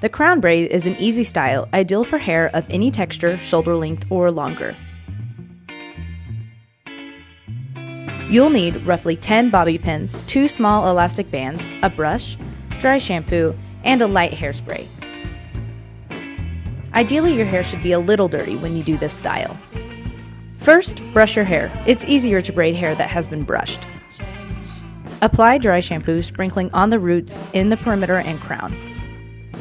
The crown braid is an easy style, ideal for hair of any texture, shoulder length, or longer. You'll need roughly 10 bobby pins, two small elastic bands, a brush, dry shampoo, and a light hairspray. Ideally, your hair should be a little dirty when you do this style. First, brush your hair. It's easier to braid hair that has been brushed. Apply dry shampoo, sprinkling on the roots, in the perimeter, and crown.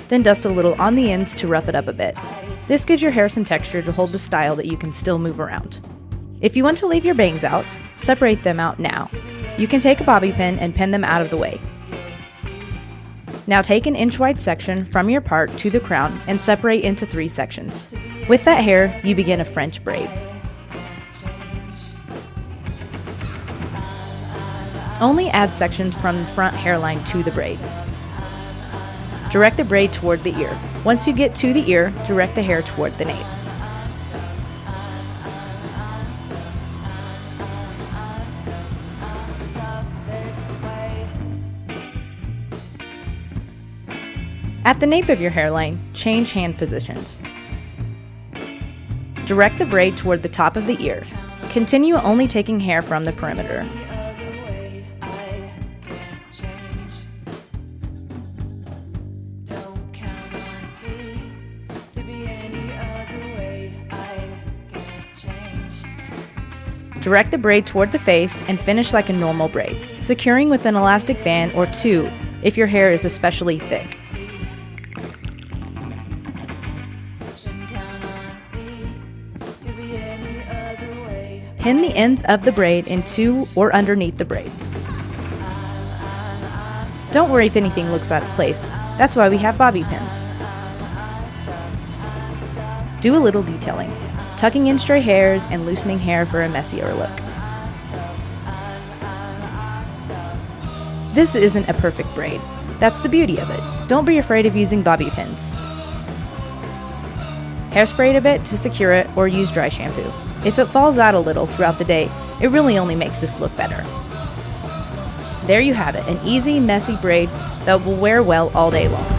Then dust a little on the ends to rough it up a bit. This gives your hair some texture to hold the style that you can still move around. If you want to leave your bangs out, separate them out now. You can take a bobby pin and pin them out of the way. Now take an inch wide section from your part to the crown and separate into three sections. With that hair, you begin a French braid. Only add sections from the front hairline to the braid. Direct the braid toward the ear. Once you get to the ear, direct the hair toward the nape. At the nape of your hairline, change hand positions. Direct the braid toward the top of the ear. Continue only taking hair from the perimeter. Direct the braid toward the face and finish like a normal braid, securing with an elastic band or two if your hair is especially thick. Pin the ends of the braid into or underneath the braid. Don't worry if anything looks out of place, that's why we have bobby pins. Do a little detailing, tucking in stray hairs and loosening hair for a messier look. This isn't a perfect braid. That's the beauty of it. Don't be afraid of using bobby pins. Hairspray it a bit to secure it or use dry shampoo. If it falls out a little throughout the day, it really only makes this look better. There you have it, an easy, messy braid that will wear well all day long.